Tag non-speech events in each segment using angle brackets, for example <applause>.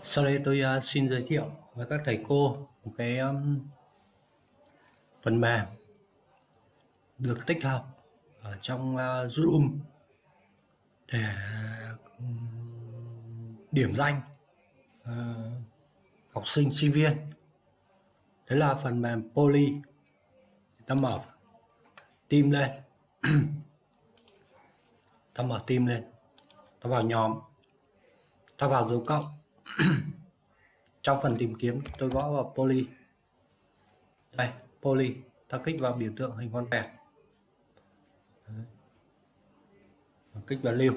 Sau đây tôi uh, xin giới thiệu với các thầy cô một cái um, phần mềm được tích hợp ở trong uh, Zoom để điểm danh uh, học sinh sinh viên. Đấy là phần mềm Poly. Ta mở team lên. <clears throat> ta mở team lên. Ta vào nhóm. Ta vào dấu cộng <clears throat> trong phần tìm kiếm, tôi gõ vào poly. Đây, poly. Ta kích vào biểu tượng hình con vẹt kích vào lưu.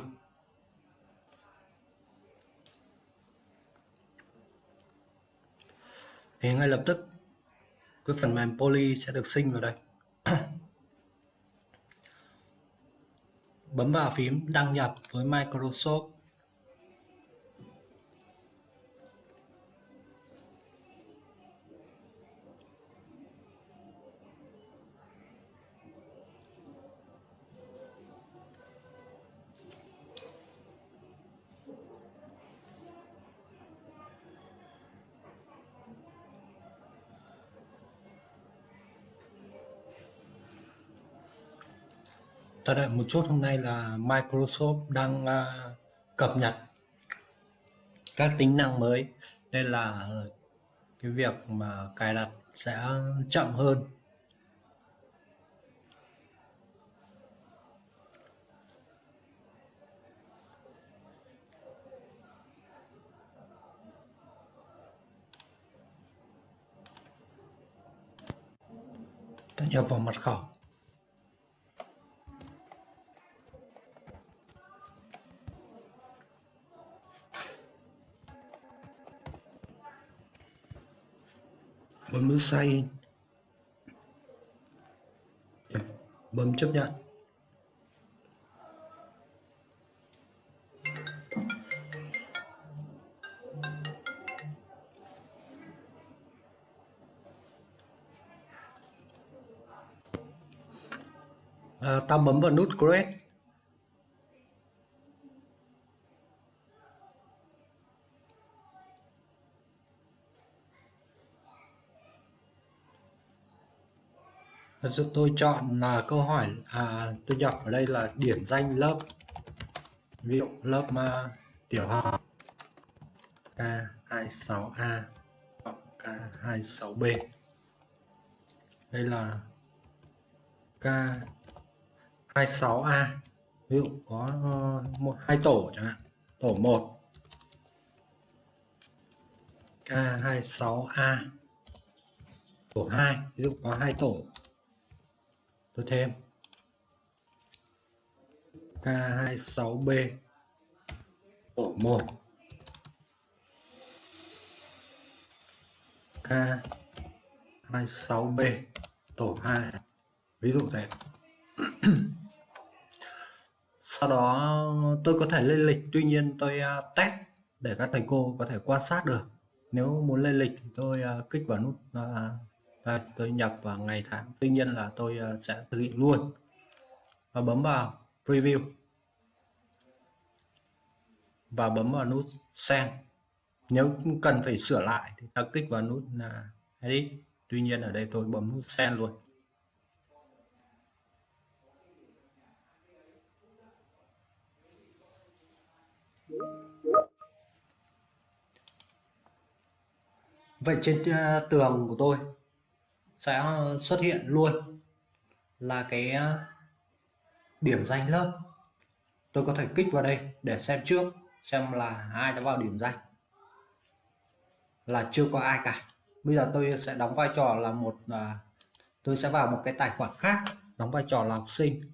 Thì ngay lập tức, cái phần mềm poly sẽ được sinh vào đây. <clears throat> Bấm vào phím đăng nhập với Microsoft ta đợi một chút hôm nay là Microsoft đang uh, cập nhật các tính năng mới. Nên là cái việc mà cài đặt sẽ chậm hơn. Ta nhập vào mật khẩu. Bấm nút sign in. Bấm chấp nhận. À, ta bấm vào nút create tôi chọn là câu hỏi à, tôi nhập ở đây là điểm danh lớp. Ví dụ lớp uh, tiểu học K26A K26B đây là K26A ví dụ có ờ, một hai tổ chẳng hạn tổ 1 K26A tổ 2 ví dụ có hai tổ tôi thêm. K26B tổ 1 K26B tổ 2 ví dụ thế. <clears throat> Sau đó tôi có thể lên lịch. Tuy nhiên tôi à, test để các thầy cô có thể quan sát được. Nếu muốn lên lịch thì tôi à, kích vào nút à, đây, tôi nhập vào ngày tháng. Tuy nhiên là tôi ờ, sẽ thực hiện luôn. Và bấm vào preview. Và bấm vào nút send. Nếu cần phải sửa lại thì ta kích vào nút là edit. Tuy nhiên ở đây tôi bấm nút send luôn. Vậy trên à, tường của tôi sẽ xuất hiện luôn là cái ờ, điểm danh lớp. Tôi có thể kích vào đây để xem trước, xem là ai đã vào điểm danh. Là chưa có ai cả. Bây giờ tôi sẽ đóng vai trò là một ờ, tôi sẽ vào một cái tài khoản khác, đóng vai trò là học sinh.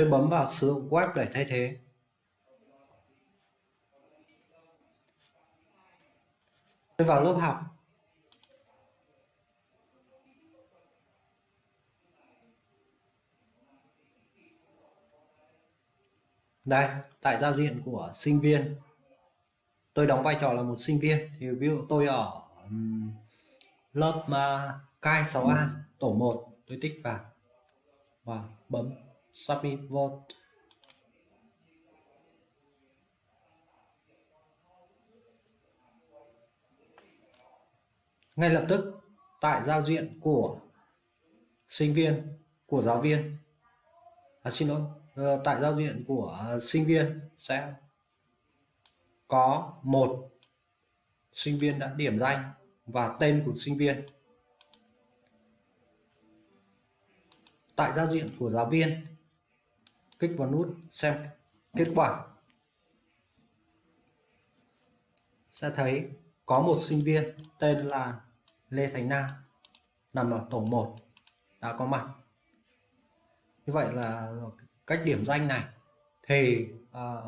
Tôi bấm vào sử dụng web để thay thế. Tôi vào lớp học. Đây tại giao diện của sinh viên. Tôi đóng vai trò là một sinh viên. Thì ví dụ tôi ở um, lớp à, uh, K6A tổ 1 tôi tích vào. Và bấm submit vote. Ngay lập tức tại giao diện của sinh viên của giáo viên. À, xin lỗi ờ, tại giao diện của sinh viên sẽ có một sinh viên đã điểm danh và tên của sinh viên. Tại giao diện của giáo viên kích vào nút xem kết quả. Sẽ thấy có một sinh viên tên là Lê Thành Nam nằm ở tổ 1 đã có mặt. Như vậy là cách điểm danh này thì uh,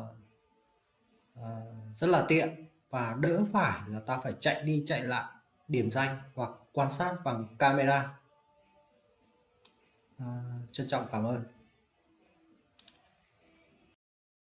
uh, rất là tiện và đỡ phải là ta phải chạy đi chạy lại điểm danh hoặc quan sát bằng camera. Uh, trân trọng cảm ơn.